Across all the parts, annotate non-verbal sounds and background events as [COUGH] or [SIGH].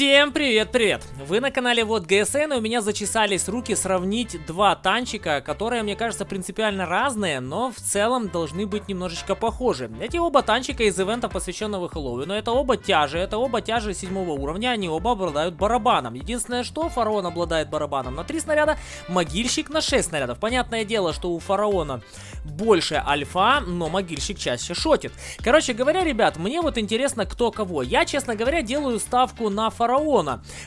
Всем привет-привет! Вы на канале Вот ГСН, и у меня зачесались руки сравнить два танчика, которые, мне кажется, принципиально разные, но в целом должны быть немножечко похожи. Эти оба танчика из ивента, посвященного Хэллоуину, это оба тяжи, это оба тяжи седьмого уровня, они оба обладают барабаном. Единственное, что Фараон обладает барабаном на 3 снаряда, Могильщик на 6 снарядов. Понятное дело, что у Фараона больше альфа, но Могильщик чаще шотит. Короче говоря, ребят, мне вот интересно, кто кого. Я, честно говоря, делаю ставку на фараона.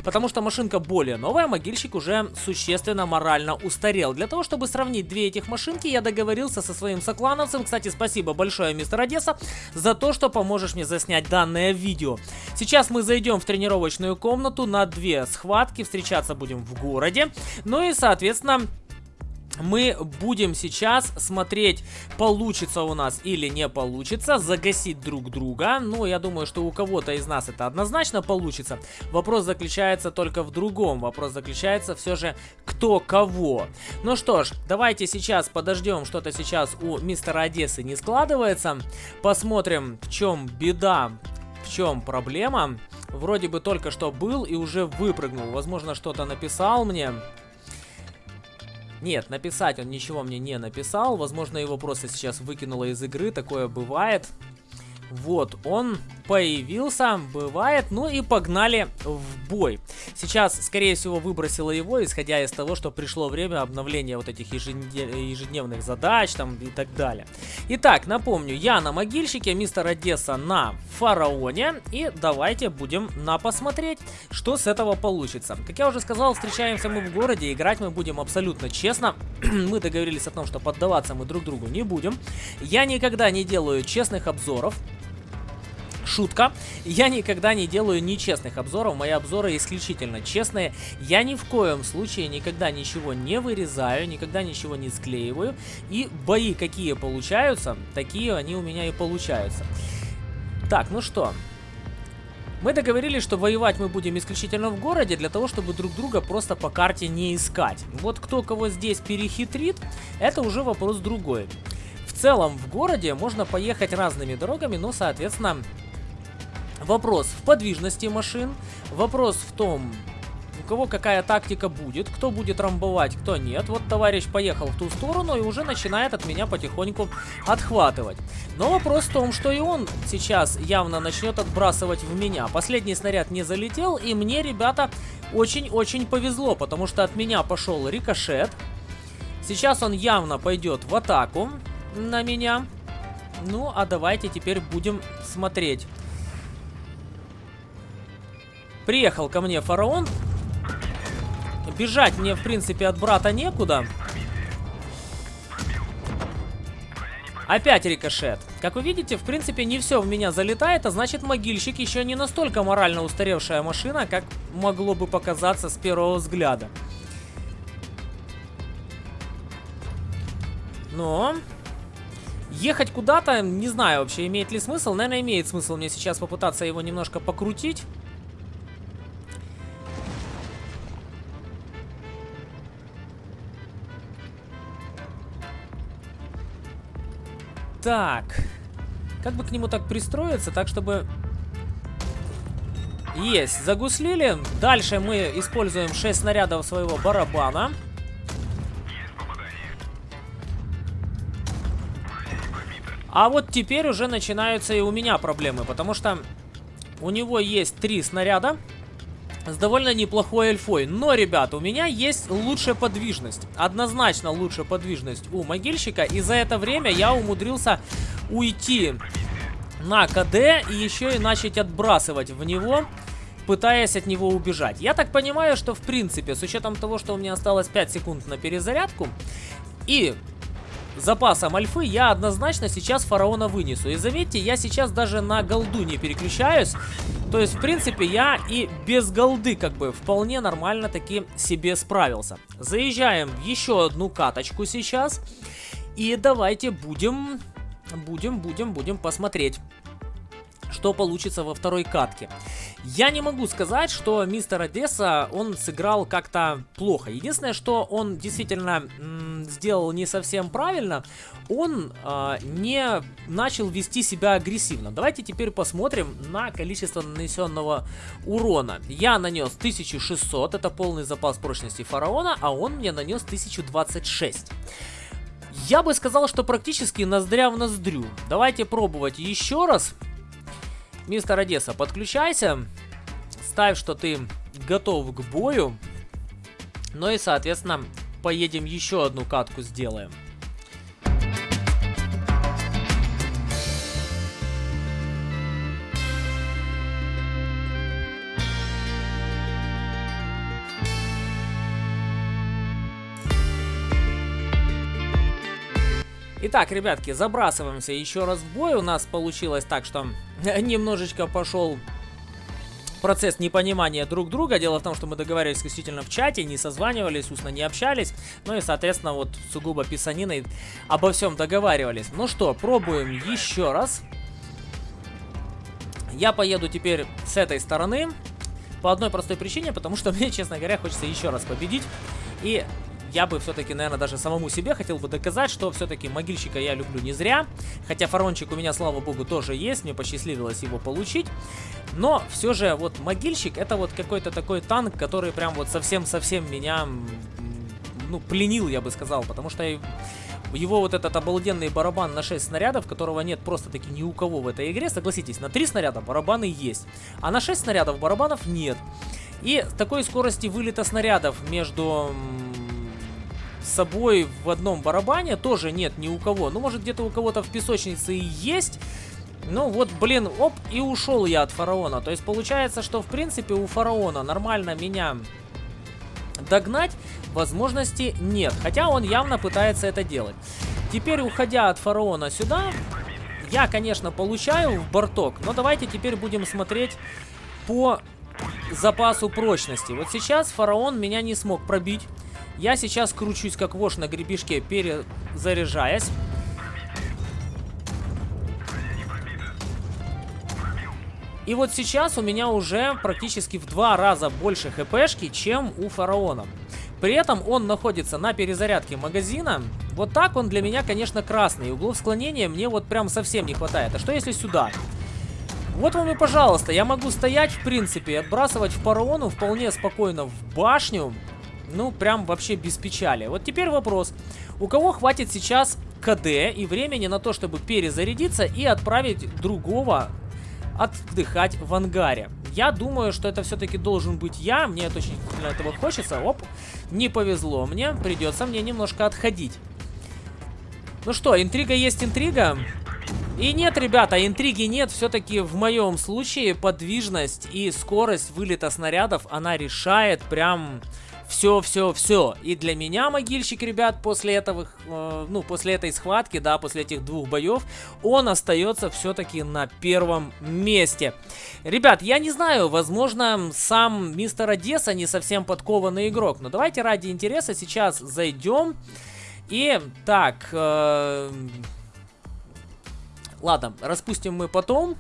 Потому что машинка более новая, могильщик уже существенно морально устарел. Для того, чтобы сравнить две этих машинки, я договорился со своим соклановцем. Кстати, спасибо большое, мистер Одесса, за то, что поможешь мне заснять данное видео. Сейчас мы зайдем в тренировочную комнату на две схватки. Встречаться будем в городе. Ну и, соответственно мы будем сейчас смотреть, получится у нас или не получится, загасить друг друга. Ну, я думаю, что у кого-то из нас это однозначно получится. Вопрос заключается только в другом. Вопрос заключается все же, кто кого. Ну что ж, давайте сейчас подождем, что-то сейчас у мистера Одессы не складывается. Посмотрим, в чем беда, в чем проблема. Вроде бы только что был и уже выпрыгнул. Возможно, что-то написал мне. Нет, написать он ничего мне не написал. Возможно, его просто сейчас выкинуло из игры. Такое бывает. Вот, он появился, бывает, ну и погнали в бой. Сейчас, скорее всего, выбросила его, исходя из того, что пришло время обновления вот этих ежедневных задач там и так далее. Итак, напомню, я на могильщике, мистер Одесса на фараоне, и давайте будем на посмотреть, что с этого получится. Как я уже сказал, встречаемся мы в городе, играть мы будем абсолютно честно. [CLEARS THROAT] мы договорились о том, что поддаваться мы друг другу не будем. Я никогда не делаю честных обзоров, Шутка. Я никогда не делаю нечестных обзоров. Мои обзоры исключительно честные. Я ни в коем случае никогда ничего не вырезаю, никогда ничего не склеиваю. И бои какие получаются, такие они у меня и получаются. Так, ну что, мы договорились, что воевать мы будем исключительно в городе, для того, чтобы друг друга просто по карте не искать. Вот кто кого здесь перехитрит, это уже вопрос другой. В целом, в городе можно поехать разными дорогами, но, соответственно, Вопрос в подвижности машин, вопрос в том, у кого какая тактика будет, кто будет рамбовать, кто нет. Вот товарищ поехал в ту сторону и уже начинает от меня потихоньку отхватывать. Но вопрос в том, что и он сейчас явно начнет отбрасывать в меня. Последний снаряд не залетел, и мне, ребята, очень-очень повезло, потому что от меня пошел рикошет. Сейчас он явно пойдет в атаку на меня. Ну, а давайте теперь будем смотреть Приехал ко мне фараон. Бежать мне, в принципе, от брата некуда. Опять рикошет. Как вы видите, в принципе, не все в меня залетает, а значит, могильщик еще не настолько морально устаревшая машина, как могло бы показаться с первого взгляда. Но... Ехать куда-то, не знаю вообще, имеет ли смысл. Наверное, имеет смысл мне сейчас попытаться его немножко покрутить. Так. Как бы к нему так пристроиться, так чтобы... Есть, загуслили. Дальше мы используем 6 снарядов своего барабана. А вот теперь уже начинаются и у меня проблемы, потому что у него есть 3 снаряда с довольно неплохой эльфой. Но, ребята, у меня есть лучшая подвижность. Однозначно лучшая подвижность у могильщика. И за это время я умудрился уйти на КД и еще и начать отбрасывать в него пытаясь от него убежать. Я так понимаю, что в принципе, с учетом того, что у меня осталось 5 секунд на перезарядку, и запасом альфы я однозначно сейчас фараона вынесу. И заметьте, я сейчас даже на голду не переключаюсь. То есть, в принципе, я и без голды как бы вполне нормально таки себе справился. Заезжаем в еще одну каточку сейчас. И давайте будем, будем, будем, будем посмотреть что получится во второй катке. Я не могу сказать, что мистер Одесса, он сыграл как-то плохо. Единственное, что он действительно сделал не совсем правильно, он э, не начал вести себя агрессивно. Давайте теперь посмотрим на количество нанесенного урона. Я нанес 1600, это полный запас прочности фараона, а он мне нанес 1026. Я бы сказал, что практически ноздря в ноздрю. Давайте пробовать еще раз. Мистер Одесса, подключайся. Ставь, что ты готов к бою. Ну и, соответственно, поедем еще одну катку сделаем. Итак, ребятки, забрасываемся еще раз в бой. У нас получилось так, что [LAUGHS] немножечко пошел процесс непонимания друг друга. Дело в том, что мы договаривались исключительно в чате, не созванивались, устно не общались. Ну и, соответственно, вот сугубо писаниной обо всем договаривались. Ну что, пробуем еще раз. Я поеду теперь с этой стороны. По одной простой причине, потому что [LAUGHS] мне, честно говоря, хочется еще раз победить. И я бы все-таки, наверное, даже самому себе хотел бы доказать, что все-таки могильщика я люблю не зря. Хотя фарончик у меня, слава богу, тоже есть, мне посчастливилось его получить. Но все же вот могильщик это вот какой-то такой танк, который прям вот совсем-совсем меня, ну, пленил, я бы сказал. Потому что его вот этот обалденный барабан на 6 снарядов, которого нет просто-таки ни у кого в этой игре. Согласитесь, на 3 снаряда барабаны есть, а на 6 снарядов барабанов нет. И такой скорости вылета снарядов между собой в одном барабане тоже нет ни у кого. Ну, может, где-то у кого-то в песочнице и есть. Ну, вот, блин, оп, и ушел я от фараона. То есть, получается, что, в принципе, у фараона нормально меня догнать возможности нет. Хотя он явно пытается это делать. Теперь, уходя от фараона сюда, я, конечно, получаю в борток. Но давайте теперь будем смотреть по запасу прочности. Вот сейчас фараон меня не смог пробить. Я сейчас кручусь как вож на гребешке, перезаряжаясь. И вот сейчас у меня уже практически в два раза больше хпшки, чем у фараона. При этом он находится на перезарядке магазина. Вот так он для меня, конечно, красный. Углов склонения мне вот прям совсем не хватает. А что если сюда? Вот вам и пожалуйста, я могу стоять, в принципе, отбрасывать фараону вполне спокойно в башню. Ну, прям вообще без печали. Вот теперь вопрос. У кого хватит сейчас КД и времени на то, чтобы перезарядиться и отправить другого отдыхать в ангаре? Я думаю, что это все-таки должен быть я. Мне это очень сильно этого хочется. Оп, не повезло мне. Придется мне немножко отходить. Ну что, интрига есть интрига. И нет, ребята, интриги нет. Все-таки в моем случае подвижность и скорость вылета снарядов, она решает прям все, все, все. И для меня могильщик, ребят, после этого, э, ну, после этой схватки, да, после этих двух боев, он остается все-таки на первом месте. Ребят, я не знаю, возможно, сам мистер Одесса не совсем подкованный игрок, но давайте ради интереса сейчас зайдем. И так, э, ладно, распустим мы потом.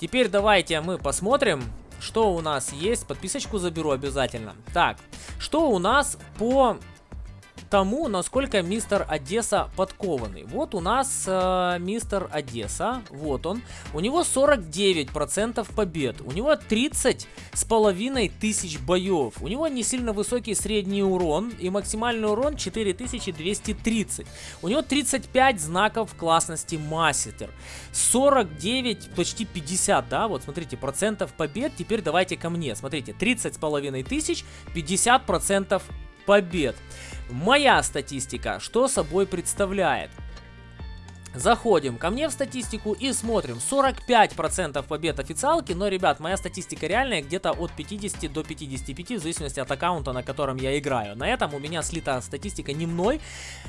Теперь давайте мы посмотрим, что у нас есть? Подписочку заберу обязательно. Так, что у нас по тому, насколько мистер Одесса подкованный. Вот у нас э, мистер Одесса, вот он. У него 49% побед. У него 30 с половиной тысяч боев. У него не сильно высокий средний урон и максимальный урон 4230. У него 35 знаков классности мастер. 49, почти 50, да, вот смотрите, процентов побед. Теперь давайте ко мне. Смотрите, 30 с половиной тысяч, 50 процентов побед. Моя статистика что собой представляет? Заходим ко мне в статистику и смотрим. 45% побед официалки, но, ребят, моя статистика реальная где-то от 50 до 55, в зависимости от аккаунта, на котором я играю. На этом у меня слита статистика не мной.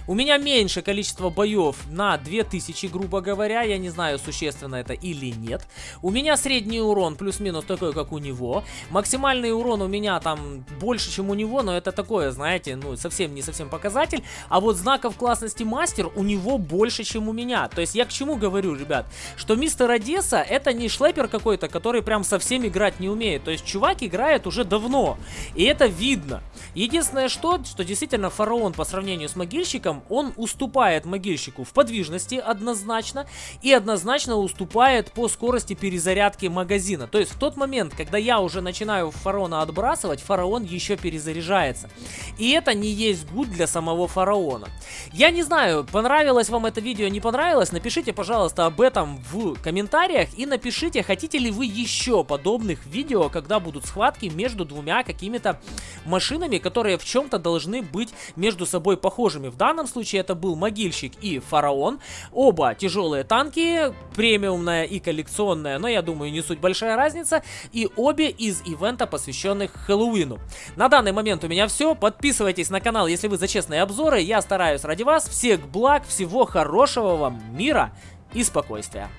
У меня меньше количество боев на 2000, грубо говоря. Я не знаю, существенно это или нет. У меня средний урон плюс-минус такой, как у него. Максимальный урон у меня там больше, чем у него, но это такое, знаете, ну, совсем не совсем показатель. А вот знаков классности мастер у него больше, чем у меня фигня. То есть я к чему говорю, ребят? Что мистер Одесса это не шлепер какой-то, который прям совсем играть не умеет. То есть чувак играет уже давно. И это видно. Единственное что, что действительно фараон по сравнению с могильщиком, он уступает могильщику в подвижности однозначно. И однозначно уступает по скорости перезарядки магазина. То есть в тот момент, когда я уже начинаю фараона отбрасывать, фараон еще перезаряжается. И это не есть гуд для самого фараона. Я не знаю, понравилось вам это видео, не понравилось, напишите, пожалуйста, об этом в комментариях и напишите, хотите ли вы еще подобных видео, когда будут схватки между двумя какими-то машинами, которые в чем-то должны быть между собой похожими. В данном случае это был могильщик и фараон. Оба тяжелые танки, премиумная и коллекционная, но я думаю не суть большая разница. И обе из ивента, посвященных Хэллоуину. На данный момент у меня все. Подписывайтесь на канал, если вы за честные обзоры. Я стараюсь ради вас. Всех благ, всего хорошего вам, мира и спокойствия.